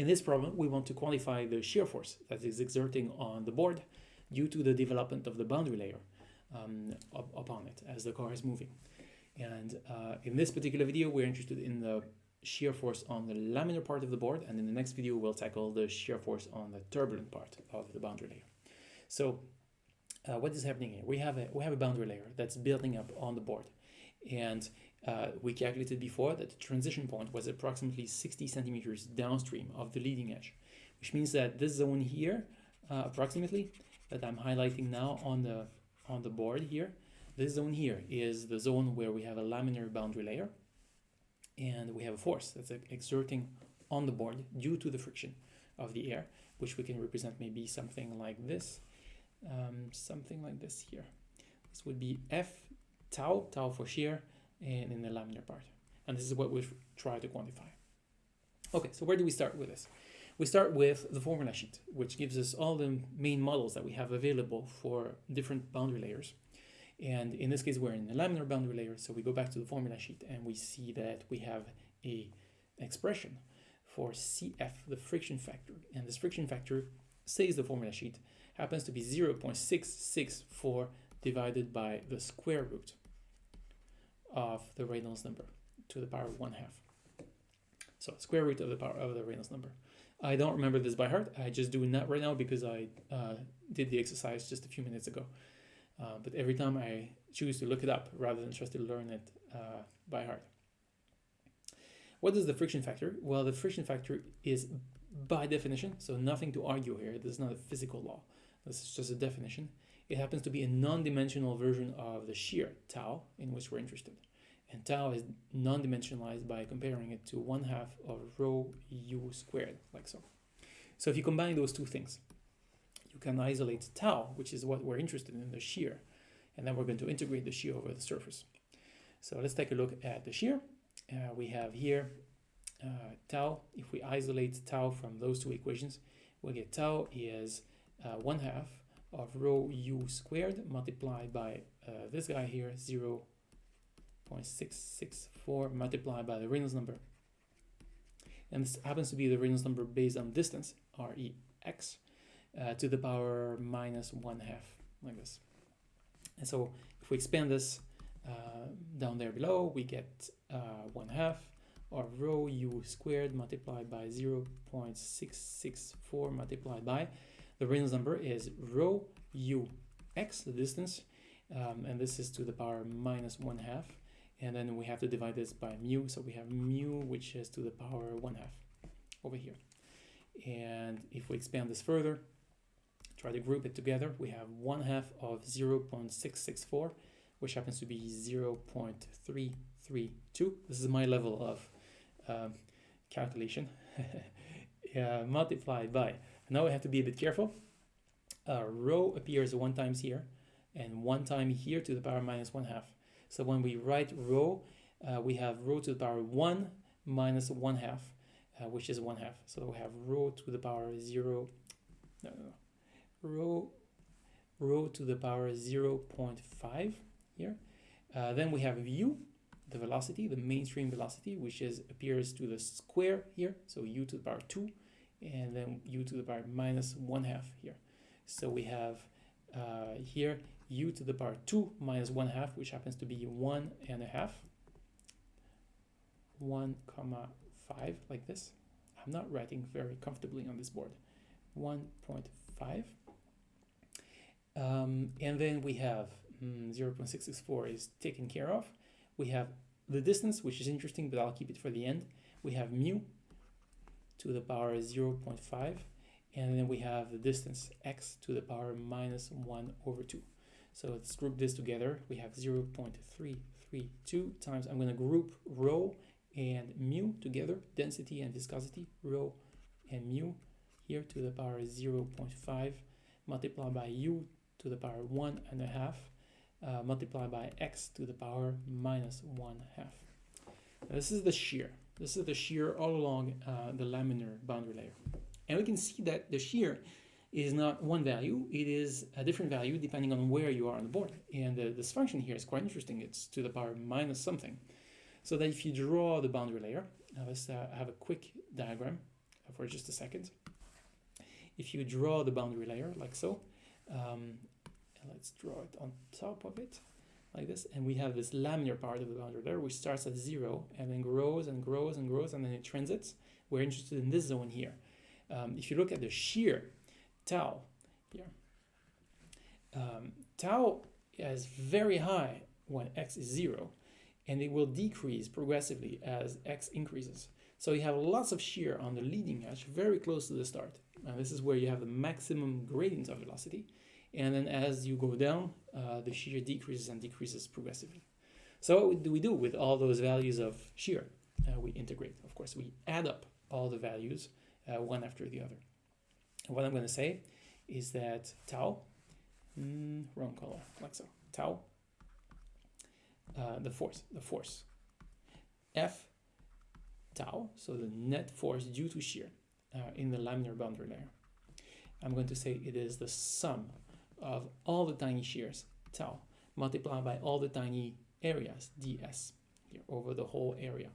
In this problem, we want to quantify the shear force that is exerting on the board due to the development of the boundary layer um, up, upon it as the car is moving. And uh, in this particular video, we're interested in the shear force on the laminar part of the board, and in the next video, we'll tackle the shear force on the turbulent part of the boundary layer. So uh, what is happening here? We have a we have a boundary layer that's building up on the board, and uh, we calculated before that the transition point was approximately 60 centimeters downstream of the leading edge, which means that this zone here, uh, approximately, that I'm highlighting now on the on the board here, this zone here is the zone where we have a laminar boundary layer, and we have a force that's exerting on the board due to the friction of the air, which we can represent maybe something like this, um, something like this here. This would be F tau, tau for shear, and in the laminar part. And this is what we try to quantify. Okay, so where do we start with this? We start with the formula sheet, which gives us all the main models that we have available for different boundary layers. And in this case, we're in the laminar boundary layer, so we go back to the formula sheet and we see that we have a expression for CF, the friction factor. And this friction factor, says the formula sheet, happens to be 0.664 divided by the square root of the Reynolds number to the power of one half. So square root of the power of the Reynolds number. I don't remember this by heart. I just do that right now because I uh, did the exercise just a few minutes ago. Uh, but every time I choose to look it up rather than just to learn it uh, by heart. What is the friction factor? Well, the friction factor is by definition, so nothing to argue here. This is not a physical law. This is just a definition. It happens to be a non-dimensional version of the shear, tau, in which we're interested. And tau is non-dimensionalized by comparing it to 1 half of rho u squared, like so. So if you combine those two things, you can isolate tau, which is what we're interested in, the shear. And then we're going to integrate the shear over the surface. So let's take a look at the shear. Uh, we have here uh, tau. If we isolate tau from those two equations, we get tau is uh, 1 half of rho u squared multiplied by uh, this guy here 0 0.664 multiplied by the Reynolds number. And this happens to be the Reynolds number based on distance rex uh, to the power minus 1 half like this. And so if we expand this uh, down there below we get uh, 1 half of rho u squared multiplied by 0 0.664 multiplied by the Reynolds number is rho u x, the distance, um, and this is to the power minus 1 half. And then we have to divide this by mu, so we have mu, which is to the power 1 half over here. And if we expand this further, try to group it together, we have 1 half of 0 0.664, which happens to be 0 0.332. This is my level of um, calculation. uh, multiplied by now we have to be a bit careful. Uh, rho appears one times here and one time here to the power minus one half. So when we write rho, uh, we have rho to the power one minus one half, uh, which is one half. So we have rho to the power zero, no, no, no. rho, rho to the power 0 0.5 here. Uh, then we have u, the velocity, the mainstream velocity, which is appears to the square here. So u to the power 2 and then u to the power minus 1 half here. So we have uh, here u to the power 2 minus 1 half, which happens to be 1 and a half, 1 comma 5 like this. I'm not writing very comfortably on this board. 1.5. Um, and then we have mm, 0.664 is taken care of. We have the distance, which is interesting, but I'll keep it for the end. We have mu, to the power 0 0.5 and then we have the distance x to the power minus 1 over 2. So let's group this together. We have 0 0.332 times, I'm going to group rho and mu together, density and viscosity, rho and mu here to the power 0 0.5 multiplied by u to the power 1 and a half uh, multiplied by x to the power minus 1 half. Now this is the shear. This is the shear all along uh, the laminar boundary layer. And we can see that the shear is not one value, it is a different value depending on where you are on the board. And uh, this function here is quite interesting. It's to the power minus something. So that if you draw the boundary layer, let's uh, have a quick diagram for just a second. If you draw the boundary layer like so, um, let's draw it on top of it like this, and we have this laminar part of the boundary layer which starts at zero and then grows and grows and grows and then it transits. We're interested in this zone here. Um, if you look at the shear tau here, um, tau is very high when x is zero and it will decrease progressively as x increases. So you have lots of shear on the leading edge, very close to the start. And this is where you have the maximum gradient of velocity. And then as you go down, uh, the shear decreases and decreases progressively. So what do we do with all those values of shear? Uh, we integrate, of course. We add up all the values uh, one after the other. And what I'm going to say is that tau, mm, wrong color, like so, tau, uh, the force, the force, F tau, so the net force due to shear uh, in the laminar boundary layer. I'm going to say it is the sum of all the tiny shears, tau, multiplied by all the tiny areas, ds, here over the whole area.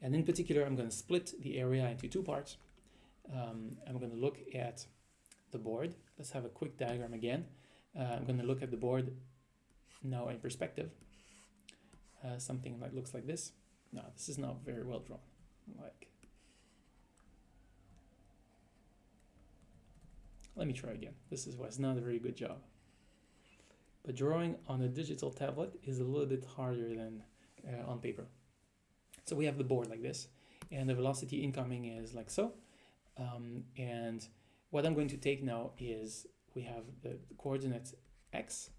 And in particular, I'm going to split the area into two parts. Um, I'm going to look at the board. Let's have a quick diagram again. Uh, I'm going to look at the board now in perspective. Uh, something that looks like this. No, this is not very well drawn. Like, let me try again. This is why it's not a very good job. But drawing on a digital tablet is a little bit harder than uh, on paper. So we have the board like this, and the velocity incoming is like so. Um, and what I'm going to take now is we have the coordinate x,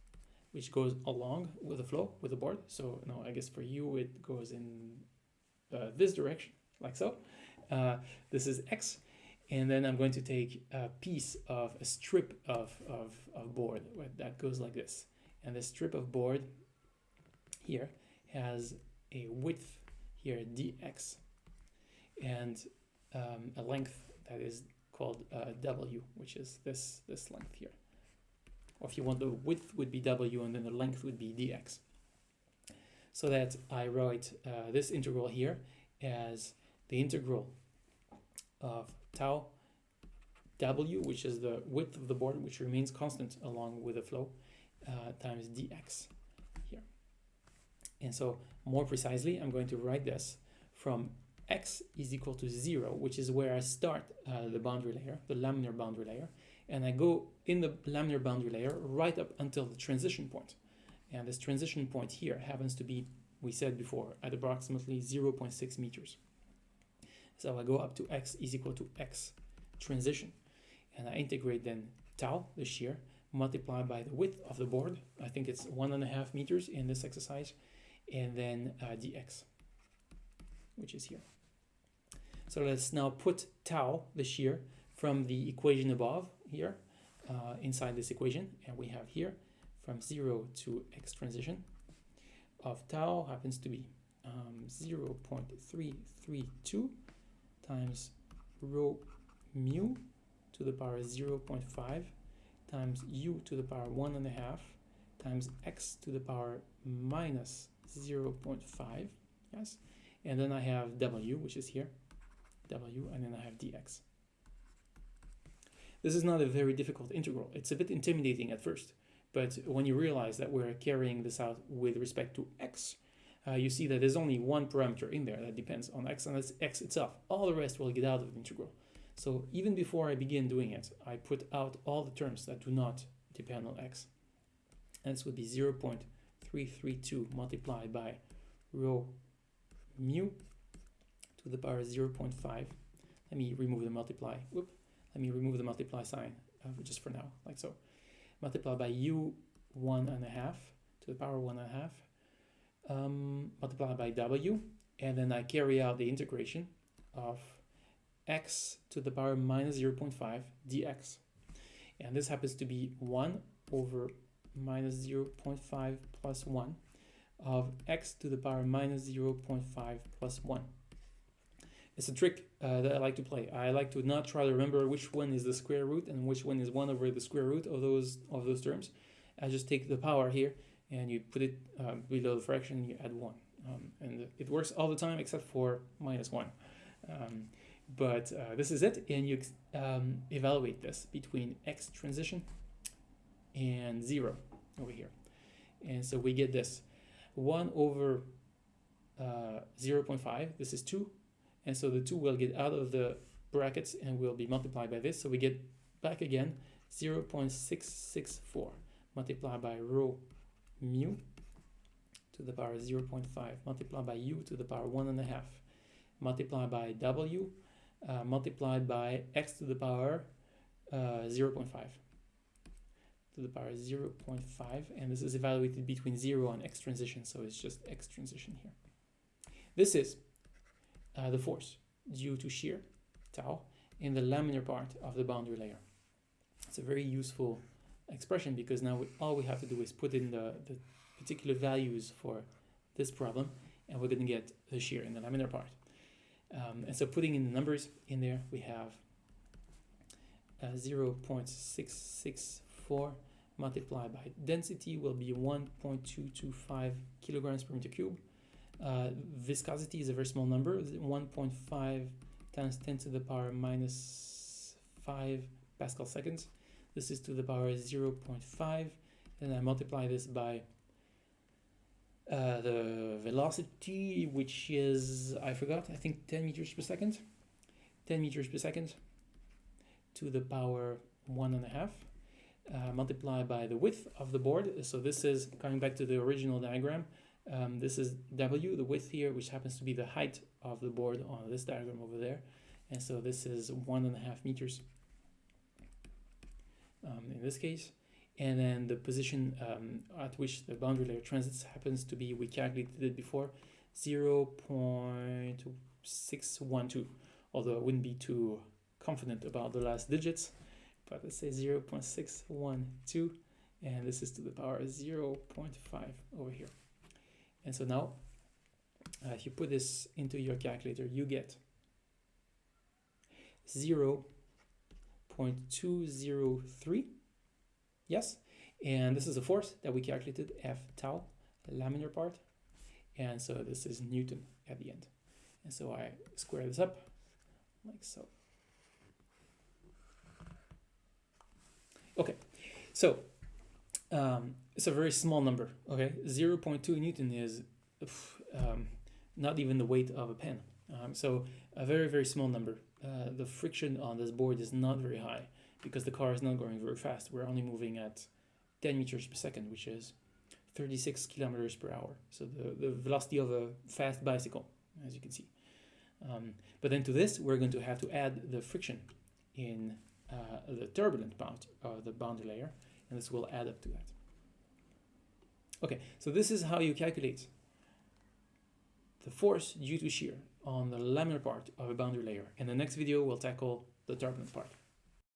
which goes along with the flow, with the board. So no, I guess for you it goes in uh, this direction, like so. Uh, this is x, and then I'm going to take a piece of a strip of, of, of board that goes like this. And this strip of board here has a width here dx and um, a length that is called uh, w, which is this, this length here. Or if you want the width would be w and then the length would be dx. So that I write uh, this integral here as the integral of tau w, which is the width of the board, which remains constant along with the flow, uh, times dx here. And so more precisely, I'm going to write this from x is equal to 0, which is where I start uh, the boundary layer, the laminar boundary layer, and I go in the laminar boundary layer right up until the transition point. And this transition point here happens to be, we said before, at approximately 0.6 meters. So I go up to x is equal to x transition, and I integrate then tau, the shear, multiplied by the width of the board. I think it's one and a half meters in this exercise, and then uh, dx, which is here. So let's now put tau, the shear, from the equation above here uh, inside this equation. And we have here from 0 to x transition of tau happens to be um, 0 0.332 times rho mu to the power 0 0.5 times u to the power 1.5 times x to the power minus 0 0.5, yes? And then I have w, which is here, w, and then I have dx. This is not a very difficult integral. It's a bit intimidating at first, but when you realize that we're carrying this out with respect to x, uh, you see that there's only one parameter in there that depends on x, and that's x itself. All the rest will get out of the integral. So even before I begin doing it, I put out all the terms that do not depend on x. And this would be 0 0.332 multiplied by rho mu to the power 0 0.5. Let me remove the multiply. Whoop. Let me remove the multiply sign uh, just for now, like so. Multiply by u one and a half to the power one and a half. Um, multiply by w, and then I carry out the integration of x to the power minus 0.5 dx. And this happens to be 1 over minus 0.5 plus 1 of x to the power minus 0.5 plus 1. It's a trick uh, that I like to play. I like to not try to remember which one is the square root and which one is 1 over the square root of those of those terms. I just take the power here and you put it uh, below the fraction you add 1. Um, and it works all the time except for minus 1. Um, but uh, this is it, and you um, evaluate this between x transition and zero over here. And so we get this 1 over uh, 0.5, this is 2, and so the 2 will get out of the brackets and will be multiplied by this, so we get back again 0.664 multiplied by rho mu to the power 0.5 multiplied by u to the power 1.5 multiplied by w uh, multiplied by x to the power uh, 0.5 to the power 0.5 and this is evaluated between 0 and x transition so it's just x transition here. This is uh, the force due to shear tau in the laminar part of the boundary layer. It's a very useful expression because now we, all we have to do is put in the, the particular values for this problem and we're going to get the shear in the laminar part. Um, and so putting in the numbers in there, we have uh, 0.664 multiplied by density will be 1.225 kilograms per meter cube. Uh, viscosity is a very small number, 1.5 times 10 to the power minus 5 Pascal seconds. This is to the power 0.5 and I multiply this by uh, the velocity, which is, I forgot, I think 10 meters per second. 10 meters per second to the power one and a half, uh, multiplied by the width of the board. So this is, coming back to the original diagram, um, this is W, the width here, which happens to be the height of the board on this diagram over there. And so this is one and a half meters um, in this case and then the position um, at which the boundary layer transits happens to be, we calculated it before, 0 0.612, although I wouldn't be too confident about the last digits, but let's say 0 0.612, and this is to the power 0 0.5 over here. And so now, uh, if you put this into your calculator, you get 0 0.203 Yes, and this is a force that we calculated, F tau, laminar part, and so this is Newton at the end. And so I square this up like so. Okay, so um, it's a very small number, okay? 0 0.2 Newton is um, not even the weight of a pen. Um, so a very, very small number. Uh, the friction on this board is not very high because the car is not going very fast. We're only moving at 10 meters per second, which is 36 kilometers per hour. So the, the velocity of a fast bicycle, as you can see. Um, but then to this, we're going to have to add the friction in uh, the turbulent part of the boundary layer, and this will add up to that. Okay, so this is how you calculate the force due to shear on the laminar part of a boundary layer. In the next video, we'll tackle the turbulent part.